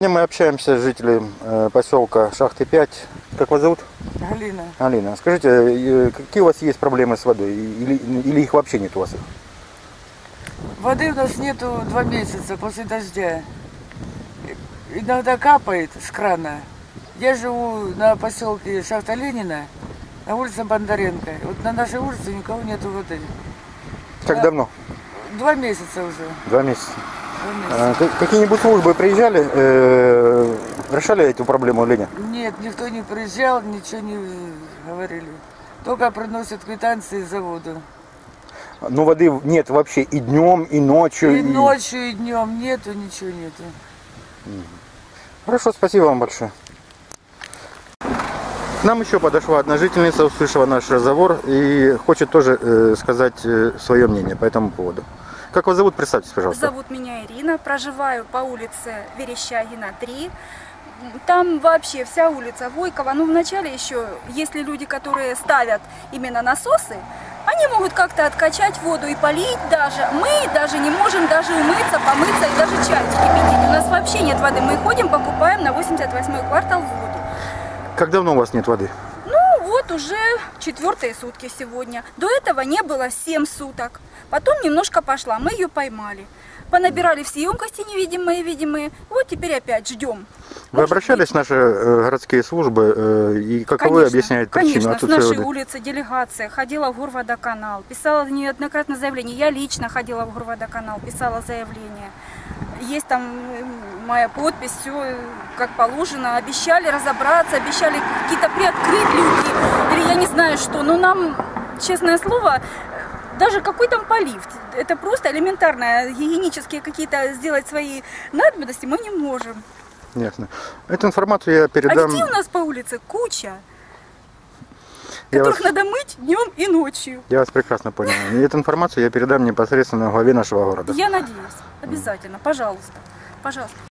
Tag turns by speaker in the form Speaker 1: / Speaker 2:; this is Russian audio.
Speaker 1: Мы общаемся с жителем э, поселка Шахты 5. Как вас зовут?
Speaker 2: Галина,
Speaker 1: Алина. Скажите, э, какие у вас есть проблемы с водой? Или, или их вообще нет у вас?
Speaker 2: воды у нас нету два месяца после дождя. Иногда капает с крана. Я живу на поселке Шахта Ленина, на улице Бондаренко. Вот на нашей улице никого нету воды.
Speaker 1: Как
Speaker 2: Да.
Speaker 1: давно?
Speaker 2: Два месяца уже.
Speaker 1: Два месяца. Ка- Какие-нибудь службы приезжали, э, решали эту проблему или нет?
Speaker 2: Нет, никто не приезжал, ничего не говорили. Только приносят квитанции за воду.
Speaker 1: Ну, воды нет вообще и днем, и ночью.
Speaker 2: И ночью, и днем нету, ничего нету.
Speaker 1: Хорошо, спасибо вам большое. К нам еще подошла одна жительница, услышала наш разговор и хочет тоже э, сказать э, свое мнение по этому поводу. Как вас зовут? Представьтесь, пожалуйста.
Speaker 3: Зовут меня Ирина, проживаю по улице Верещагина 3. Там вообще вся улица Войкова. Ну, вначале еще, если люди, которые ставят именно насосы, они могут как-то откачать воду и полить даже. Мы даже не можем даже умыться, помыться и даже чай вскипятить. У нас вообще нет воды. Мы ходим, покупаем на 88 квартал воду.
Speaker 1: Как давно у вас нет воды?
Speaker 3: Вот уже четвертые сутки сегодня. До этого не было 7 суток. Потом немножко пошла, мы ее поймали. Понабирали все емкости невидимые, видимые. Вот теперь опять ждем.
Speaker 1: Вы
Speaker 3: Может
Speaker 1: обращались в наши э, городские службы э, и каковы
Speaker 3: Конечно,
Speaker 1: объясняют причину
Speaker 3: Конечно, с
Speaker 1: отсутствия
Speaker 3: нашей
Speaker 1: воды?
Speaker 3: улицы делегация ходила в Горводоканал, писала неоднократно заявление. Я лично ходила в Горводоканал, писала заявление. Есть там э, моя подпись, все как положено. Обещали разобраться, обещали какие-то приоткрыть люки. Или я не знаю что. Но нам, честное слово, даже какой там полив. Это просто элементарно. Гигиенические какие-то сделать свои надобности мы не можем.
Speaker 1: Ясно. Эту информацию я
Speaker 3: А
Speaker 1: передам.
Speaker 3: детей у нас по улице куча.
Speaker 1: Я
Speaker 3: которых
Speaker 1: вас-
Speaker 3: надо мыть днем и ночью.
Speaker 1: Я вас прекрасно понял. И эту информацию я передам непосредственно главе нашего города.
Speaker 3: Я надеюсь, обязательно, пожалуйста, пожалуйста.